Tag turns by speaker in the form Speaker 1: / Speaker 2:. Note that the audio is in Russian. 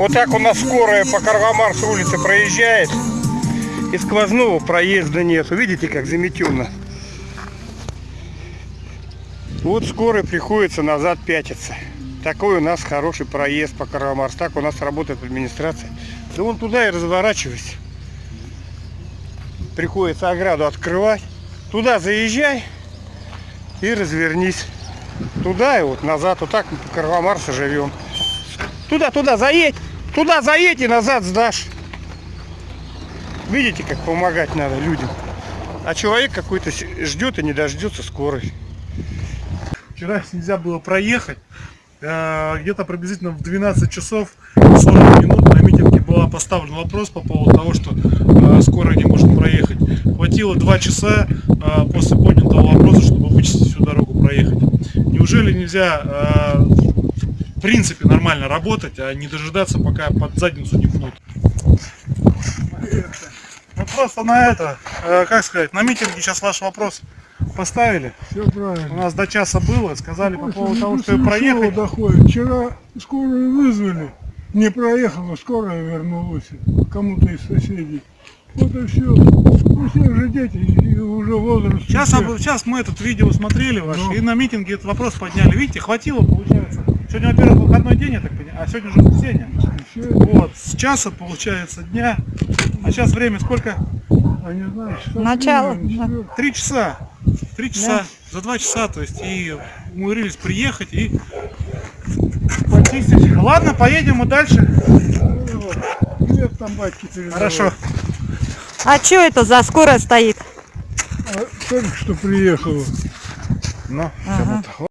Speaker 1: Вот так у нас скорая по Карвамарс улице проезжает. И сквозного проезда нет. Видите, как заметенно. Вот скорой приходится назад пятиться. Такой у нас хороший проезд по Карвамарс. Так у нас работает администрация. Да вон туда и разворачивайся. Приходится ограду открывать. Туда заезжай и развернись. Туда и вот назад. Вот так мы по Карвамарсу живем. Туда, туда заедь. Туда заедь и назад сдашь. Видите, как помогать надо людям. А человек какой-то ждет и не дождется скорой.
Speaker 2: Вчера нельзя было проехать. Э, Где-то приблизительно в 12 часов 40 минут на митинге был поставлен вопрос по поводу того, что э, скорая не может проехать. Хватило 2 часа э, после поднятого вопроса, чтобы вычистить всю дорогу проехать. Неужели нельзя в принципе нормально работать, а не дожидаться, пока под задницу не пнут? Ну просто на это, э, как сказать, на митинге сейчас ваш вопрос поставили.
Speaker 3: Все
Speaker 2: У
Speaker 3: правильно.
Speaker 2: нас до часа было, сказали по поводу того, что проехать.
Speaker 3: доходит. Вчера скорую вызвали, не проехала, скорая вернулась кому-то из соседей. Вот и все. У всех же дети и уже возраст. у
Speaker 2: Сейчас, сейчас мы этот видео смотрели ваш,
Speaker 3: Ну.
Speaker 2: и на митинге этот вопрос подняли. Видите, хватило, получается. Сегодня, во-первых, выходной день, я так понимаю, а сегодня же воскресенье. Вот, с часа, получается, дня. А сейчас время сколько?
Speaker 3: а не знаю, часа
Speaker 4: Начало,
Speaker 3: три,
Speaker 2: часа. Три часа. За два часа, то есть, и умудрились приехать и почистить. Ладно, поедем мы дальше.
Speaker 3: Вот. Привет там батьки.
Speaker 2: Хорошо.
Speaker 4: А что это за скорая стоит?
Speaker 3: А только что приехала.
Speaker 2: Ну,
Speaker 4: А.